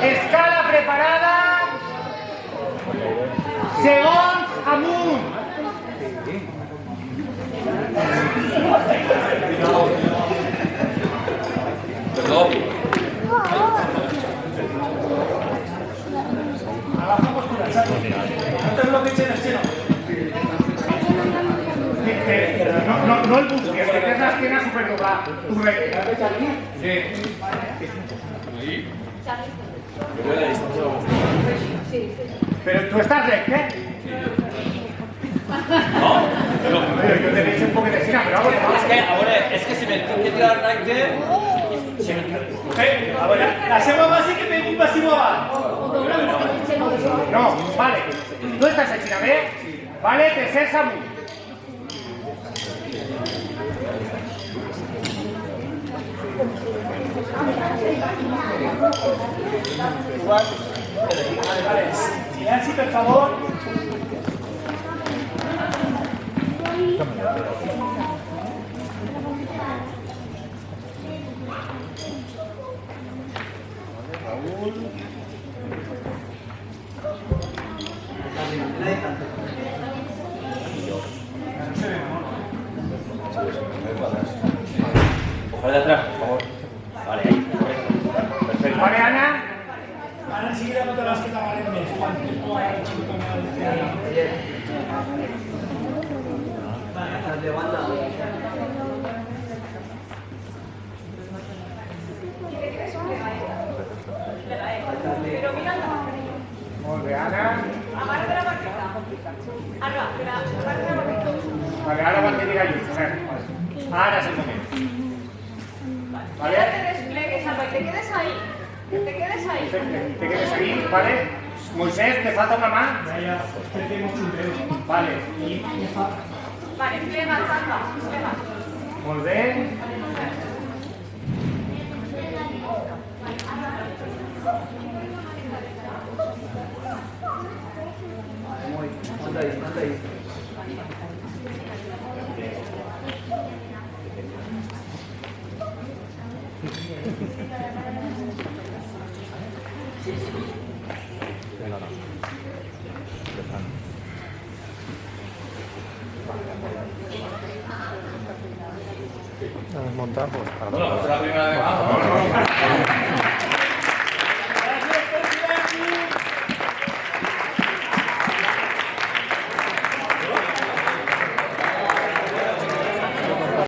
Escala preparada. Segón Amun. Perdón. Abajo. No. No, no, las piernas pero tú estás recto, ¿eh? No? Pero yo te he dicho un poco de esquina, pero vamos, És que, a veure, és que si me tinc que tirar me... Eh, a la seva base que pegui un passiu avant. No, vale. Tú estás en China, ¿ves? Vale, te ses amunt. Silenci, per favor. Ojalá de atrás, por favor. Vale, Ana. Que t'amarem més. Quan tu has xico com el... Molt bé, Ana. Amarra de la barqueta. Ara, espera, amarra de la barqueta. Vale, a diga es el Vale. te desplegues, Alba, y te quedes ahí. Te quedes ahí. Te quedes ahí, ¿vale? Moisés, te falta crec que hemos xunteu. Vale. I ja fa... Vale, plega, Alba, plega. Molt bé. A desmontar, pues para Bueno, pues la primera vez.